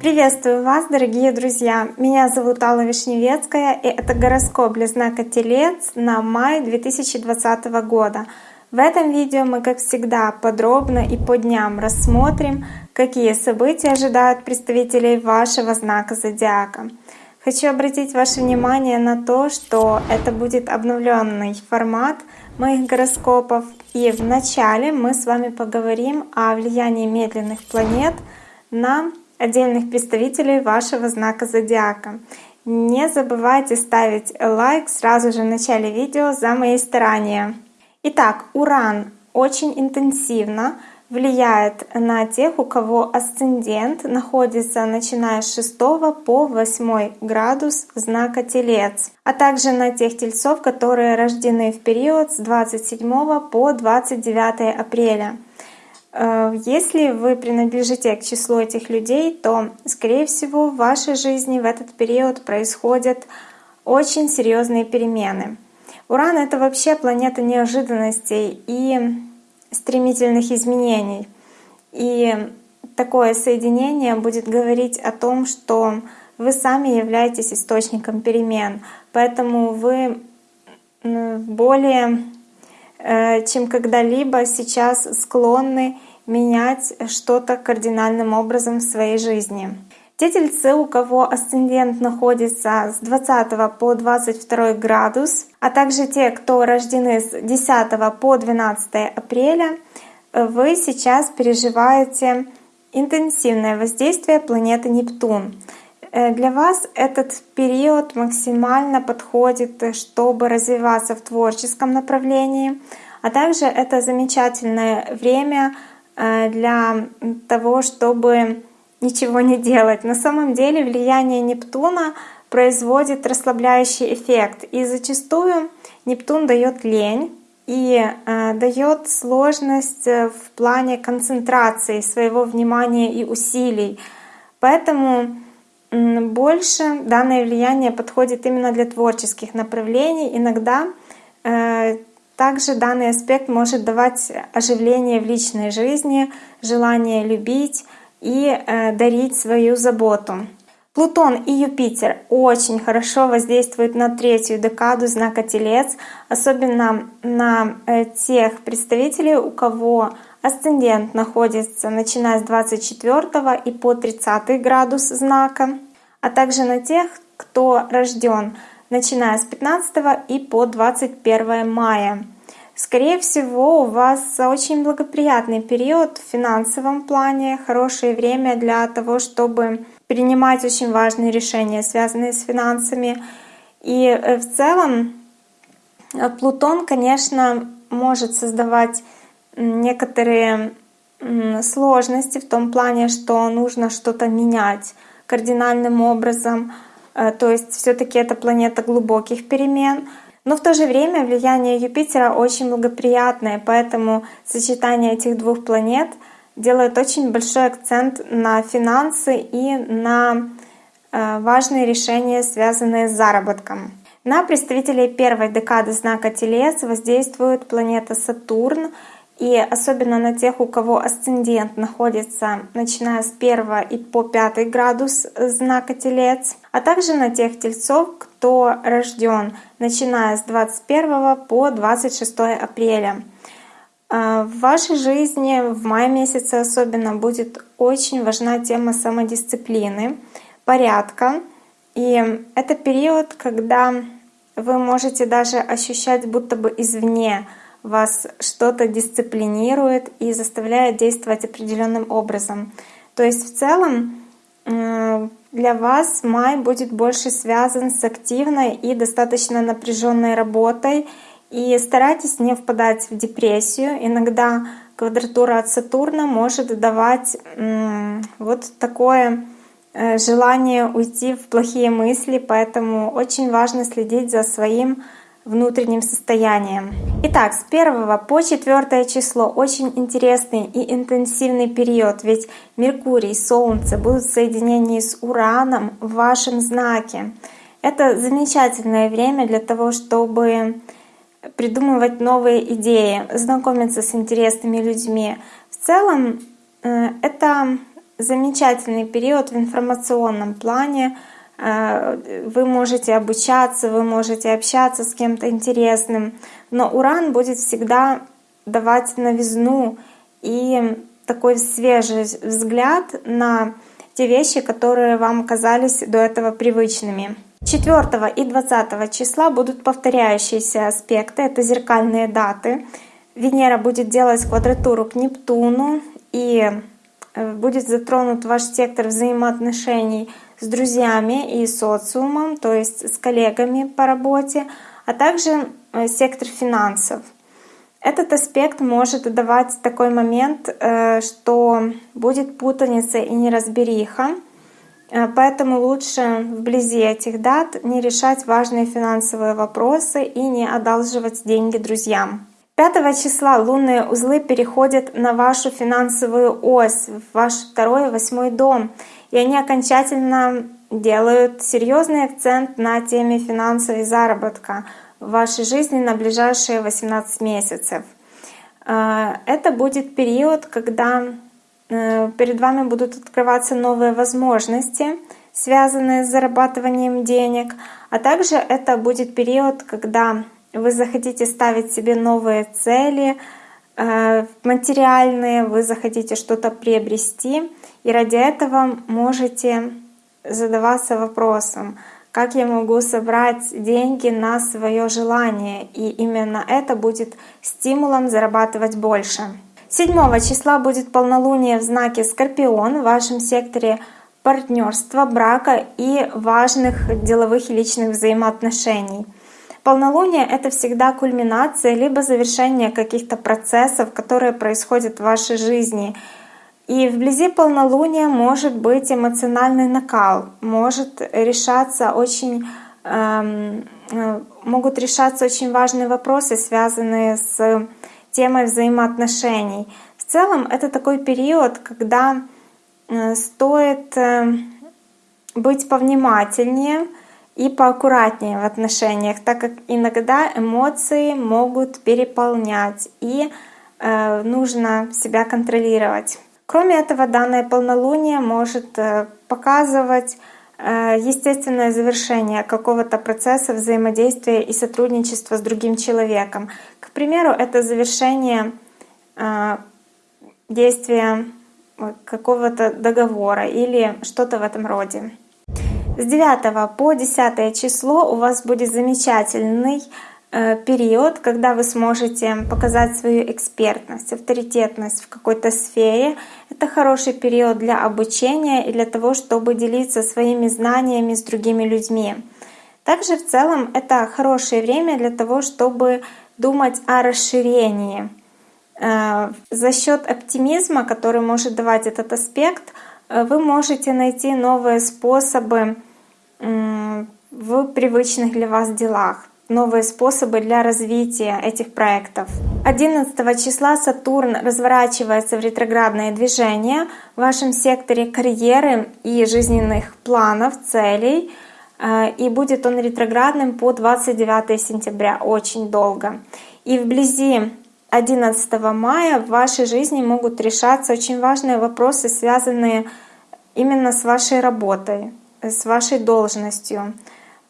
Приветствую вас, дорогие друзья! Меня зовут Алла Вишневецкая, и это гороскоп для знака Телец на май 2020 года. В этом видео мы, как всегда, подробно и по дням рассмотрим, какие события ожидают представителей вашего знака зодиака. Хочу обратить ваше внимание на то, что это будет обновленный формат моих гороскопов. И в начале мы с вами поговорим о влиянии медленных планет на отдельных представителей вашего знака зодиака. Не забывайте ставить лайк сразу же в начале видео за мои старания. Итак, Уран очень интенсивно влияет на тех, у кого асцендент находится начиная с 6 по 8 градус знака Телец, а также на тех тельцов, которые рождены в период с 27 по 29 апреля. Э, если вы принадлежите к числу этих людей, то, скорее всего, в вашей жизни в этот период происходят очень серьезные перемены. Уран — это вообще планета неожиданностей и стремительных изменений. И такое соединение будет говорить о том, что вы сами являетесь источником перемен, поэтому вы более Э, чем когда-либо сейчас склонны менять что-то кардинальным образом в своей жизни. Те тельцы, у кого асцендент находится с 20 по 22 градус, а также те, кто рождены с 10 по 12 апреля, вы сейчас переживаете интенсивное воздействие планеты Нептун. Э, для вас этот период максимально подходит, чтобы развиваться в творческом направлении, а также это замечательное время э, для того, чтобы ничего не делать. На самом деле влияние Нептуна производит расслабляющий эффект, и зачастую Нептун дает лень и э, дает сложность в плане концентрации своего внимания и усилий. Поэтому больше данное влияние подходит именно для творческих направлений. Иногда э, также данный аспект может давать оживление в личной жизни, желание любить и э, дарить свою заботу. Плутон и Юпитер очень хорошо воздействуют на третью декаду знака Телец, особенно на э, тех представителей, у кого Асцендент находится начиная с 24 и по 30 градус знака, а также на тех, кто рожден начиная с 15 и по 21 мая. Скорее всего, у вас очень благоприятный период в финансовом плане, хорошее время для того, чтобы принимать очень важные решения, связанные с финансами. И э, в целом э, Плутон, конечно, может создавать некоторые сложности в том плане, что нужно что-то менять кардинальным образом. Э, то есть все-таки это планета глубоких перемен. Но в то же время влияние Юпитера очень благоприятное, поэтому сочетание этих двух планет делает очень большой акцент на финансы и на э, важные решения, связанные с заработком. На представителей первой декады знака Телец воздействует планета Сатурн — и особенно на тех, у кого асцендент находится начиная с 1 и по 5 градус знака Телец, а также на тех тельцов, кто рожден начиная с 21 по 26 апреля. А, в вашей жизни в мае месяце особенно будет очень важна тема самодисциплины, порядка. И это период, когда вы можете даже ощущать будто бы извне вас что-то дисциплинирует и заставляет действовать определенным образом. То есть в целом для вас май будет больше связан с активной и достаточно напряженной работой. И старайтесь не впадать в депрессию. Иногда квадратура от Сатурна может давать вот такое э, желание уйти в плохие мысли, поэтому очень важно следить за своим внутренним состоянием. Итак, с 1 по 4 число очень интересный и интенсивный период, ведь Меркурий и Солнце будут в соединении с Ураном в вашем знаке. Это замечательное время для того, чтобы придумывать новые идеи, знакомиться с интересными людьми. В целом э, это замечательный период в информационном плане. Э, вы можете обучаться, вы можете общаться с кем-то интересным, но Уран будет всегда давать новизну и такой свежий взгляд на те вещи, которые вам казались до этого привычными. 4 и 20 числа будут повторяющиеся аспекты, это зеркальные даты. Венера будет делать квадратуру к Нептуну и э, будет затронут ваш сектор взаимоотношений с друзьями и социумом, то есть с коллегами по работе, а также э, сектор финансов. Этот аспект может давать такой момент, э, что будет путаница и неразбериха, Э, поэтому лучше вблизи этих дат не решать важные финансовые вопросы и не одалживать деньги друзьям. 5 числа лунные узлы переходят на вашу финансовую ось, в ваш второй и восьмой дом, и они окончательно делают серьезный акцент на теме финансовой заработка в вашей жизни на ближайшие 18 месяцев. Э, это будет период, когда Э, перед вами будут открываться новые возможности, связанные с зарабатыванием денег, а также это будет период, когда вы захотите ставить себе новые цели, материальные, вы захотите что-то приобрести, и ради этого можете задаваться вопросом, как я могу собрать деньги на свое желание, и именно это будет стимулом зарабатывать больше. 7 числа будет полнолуние в знаке Скорпион в вашем секторе партнерства, брака и важных деловых и личных взаимоотношений. Полнолуние — это всегда кульминация либо завершение каких-то процессов, которые происходят в вашей жизни. И вблизи полнолуния может быть эмоциональный накал, может решаться очень, эм, э, могут решаться очень важные вопросы, связанные с темой взаимоотношений. В целом это такой период, когда э, стоит э, быть повнимательнее и поаккуратнее в отношениях, так как иногда эмоции могут переполнять и э, нужно себя контролировать. Кроме этого, данное полнолуние может показывать естественное завершение какого-то процесса взаимодействия и сотрудничества с другим человеком примеру, это завершение э, действия какого-то договора или что-то в этом роде. С 9 по 10 число у вас будет замечательный э, период, когда вы сможете показать свою экспертность, авторитетность в какой-то сфере. Это хороший период для обучения и для того, чтобы делиться своими знаниями с другими людьми. Также в целом это хорошее время для того, чтобы думать о расширении. Э, за счет оптимизма, который может давать этот аспект, вы можете найти новые способы в привычных для вас делах, новые способы для развития этих проектов. 11 числа Сатурн разворачивается в ретроградное движение в вашем секторе карьеры и жизненных планов, целей — Э, и будет он ретроградным по 29 сентября, очень долго. И вблизи 11 мая в вашей жизни могут решаться очень важные вопросы, связанные именно с вашей работой, с вашей должностью,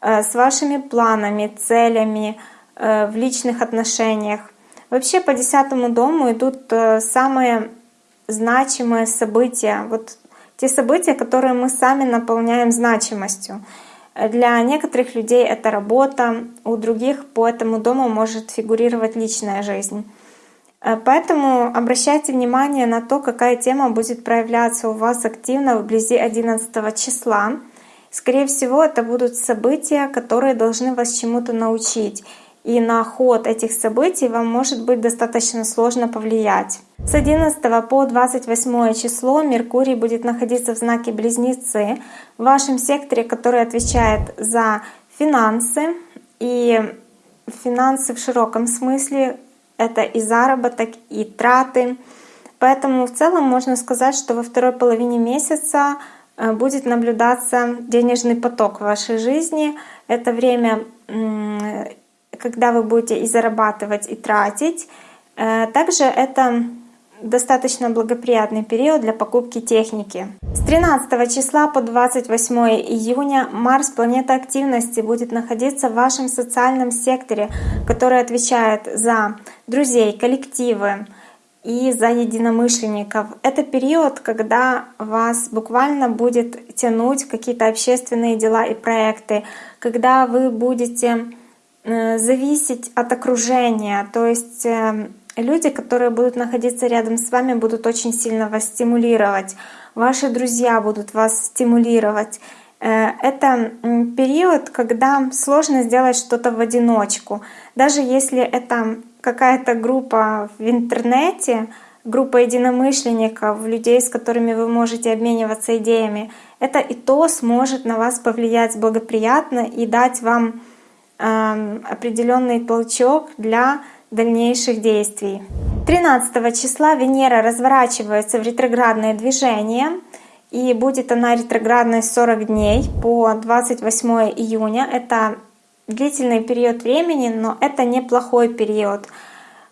э, с вашими планами, целями э, в личных отношениях. Вообще по десятому дому идут самые значимые события, вот те события, которые мы сами наполняем значимостью. Для некоторых людей это работа, у других по этому дому может фигурировать личная жизнь. Э, поэтому обращайте внимание на то, какая тема будет проявляться у вас активно вблизи 11 числа. Скорее всего, это будут события, которые должны вас чему-то научить и на ход этих событий вам может быть достаточно сложно повлиять. С 11 по 28 число Меркурий будет находиться в знаке Близнецы в вашем секторе, который отвечает за финансы. И финансы в широком смысле — это и заработок, и траты. Поэтому в целом можно сказать, что во второй половине месяца э, будет наблюдаться денежный поток в вашей жизни. Это время когда вы будете и зарабатывать, и тратить. Э, также это достаточно благоприятный период для покупки техники. С 13 числа по 28 июня Марс, планета активности, будет находиться в вашем социальном секторе, который отвечает за друзей, коллективы и за единомышленников. Это период, когда вас буквально будет тянуть какие-то общественные дела и проекты, когда вы будете э, зависеть от окружения, то есть эм, люди, которые будут находиться рядом с вами, будут очень сильно вас стимулировать. Ваши друзья будут вас стимулировать. Э, это период, когда сложно сделать что-то в одиночку. Даже если это какая-то группа в интернете, группа единомышленников, людей, с которыми вы можете обмениваться идеями, это и то сможет на вас повлиять благоприятно и дать вам э, определенный толчок для дальнейших действий. 13 числа Венера разворачивается в ретроградное движение, и будет она ретроградной 40 дней по 28 июня. Это длительный период времени, но это неплохой период.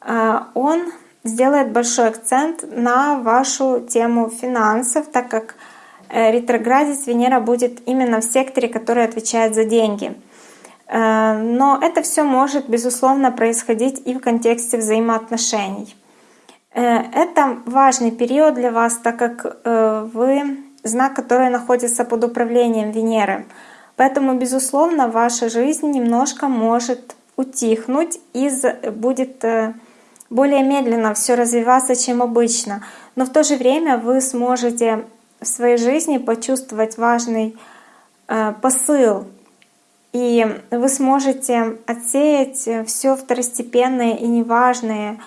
А, он сделает большой акцент на вашу тему финансов, так как э, ретроградец Венера будет именно в секторе, который отвечает за деньги. Э, но это все может, безусловно, происходить и в контексте взаимоотношений. Э, это важный период для вас, так как э, вы знак, который находится под управлением Венеры. Поэтому, безусловно, ваша жизнь немножко может утихнуть и будет более медленно все развиваться, чем обычно. Но в то же время вы сможете в своей жизни почувствовать важный посыл и вы сможете отсеять все второстепенное и неважное,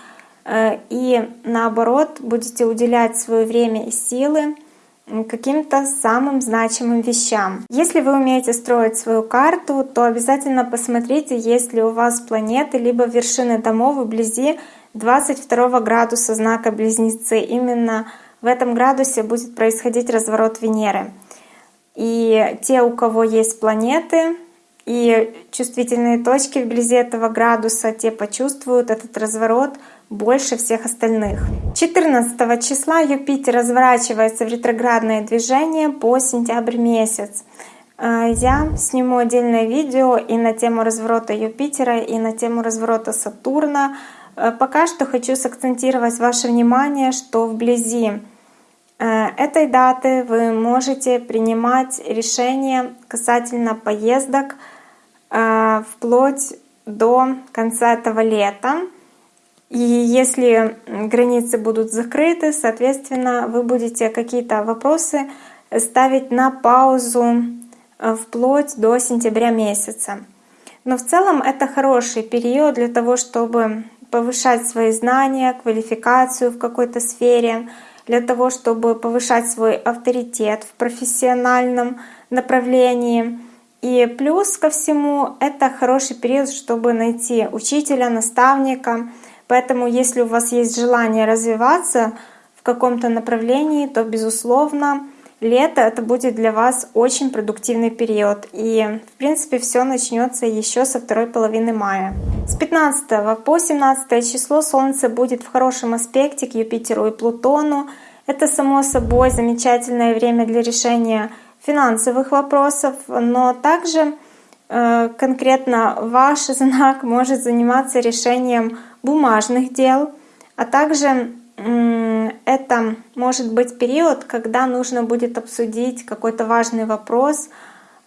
э, и наоборот будете уделять свое время и силы каким-то самым значимым вещам. Если вы умеете строить свою карту, то обязательно посмотрите, есть ли у вас планеты либо вершины домов вблизи 22 градуса знака Близнецы. Именно в этом градусе будет происходить разворот Венеры. И те, у кого есть планеты, и чувствительные точки вблизи этого градуса, те почувствуют этот разворот больше всех остальных. 14 числа Юпитер разворачивается в ретроградное движение по сентябрь месяц. А, я сниму отдельное видео и на тему разворота Юпитера, и на тему разворота Сатурна. А, пока что хочу сакцентировать ваше внимание, что вблизи а, этой даты вы можете принимать решения касательно поездок, вплоть до конца этого лета. И если границы будут закрыты, соответственно, вы будете какие-то вопросы ставить на паузу а, вплоть до сентября месяца. Но в целом это хороший период для того, чтобы повышать свои знания, квалификацию в какой-то сфере, для того, чтобы повышать свой авторитет в профессиональном направлении, и плюс ко всему, это хороший период, чтобы найти учителя, наставника. Поэтому, если у вас есть желание развиваться в каком-то направлении, то, безусловно, лето это будет для вас очень продуктивный период. И, в принципе, все начнется еще со второй половины мая. С 15 по 17 число Солнце будет в хорошем аспекте к Юпитеру и Плутону. Это, само собой, замечательное время для решения финансовых вопросов, но также э, конкретно ваш знак может заниматься решением бумажных дел, а также это может быть период, когда нужно будет обсудить какой-то важный вопрос,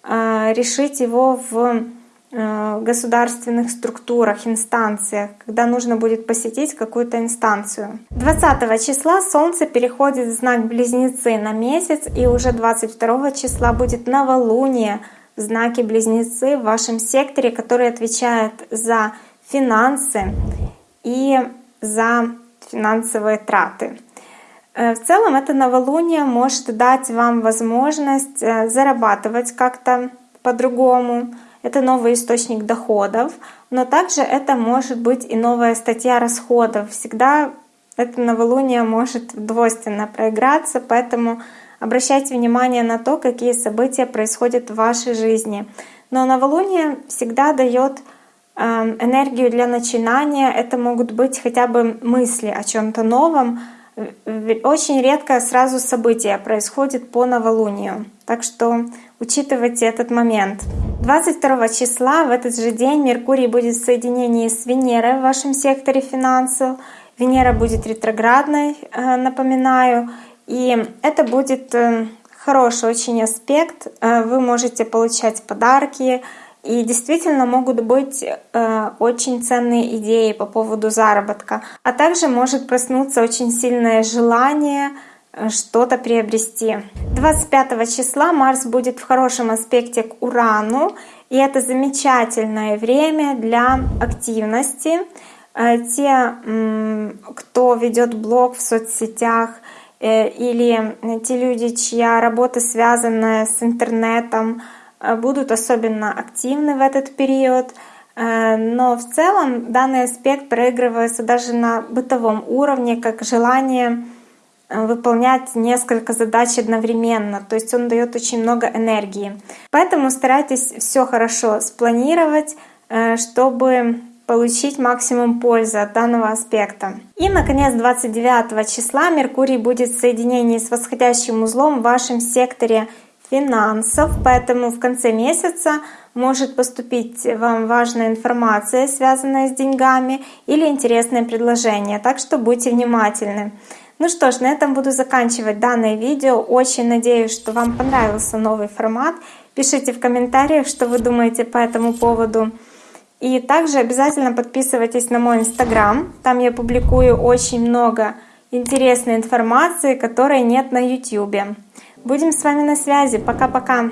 э, решить его в Э, государственных структурах, инстанциях, когда нужно будет посетить какую-то инстанцию. 20 числа Солнце переходит в знак Близнецы на месяц, и уже 22 числа будет новолуние в знаке Близнецы в вашем секторе, который отвечает за финансы и за финансовые траты. Э, в целом это новолуние может дать вам возможность э, зарабатывать как-то по-другому, это новый источник доходов, но также это может быть и новая статья расходов. Всегда это новолуние может двойственно проиграться, поэтому обращайте внимание на то, какие события происходят в вашей жизни. Но новолуние всегда дает эм, энергию для начинания. Это могут быть хотя бы мысли о чем-то новом. Очень редко сразу события происходит по новолунию. Так что учитывайте этот момент. 22 числа в этот же день Меркурий будет в соединении с Венерой в вашем секторе финансов. Венера будет ретроградной, э, напоминаю. И это будет э, хороший очень аспект. Э, вы можете получать подарки, и действительно могут быть очень ценные идеи по поводу заработка. А также может проснуться очень сильное желание что-то приобрести. 25 числа Марс будет в хорошем аспекте к Урану, и это замечательное время для активности. Э, те, кто ведет блог в соцсетях, э, или те люди, чья работа связана с интернетом, Э, будут особенно активны в этот период. Э, но в целом данный аспект проигрывается даже на бытовом уровне, как желание э, выполнять несколько задач одновременно. То есть он дает очень много энергии. Поэтому старайтесь все хорошо спланировать, чтобы получить максимум пользы от данного аспекта. И, наконец, 29 числа Меркурий будет в соединении с восходящим узлом в вашем секторе финансов, поэтому в конце месяца может поступить вам важная информация, связанная с деньгами или интересное предложение, так что будьте внимательны. Ну что ж, на этом буду заканчивать данное видео. Очень надеюсь, что вам понравился новый формат. Пишите в комментариях, что вы думаете по этому поводу. И также обязательно подписывайтесь на мой инстаграм. Там я публикую очень много интересной информации, которой нет на YouTube. Будем с вами на связи. Пока-пока.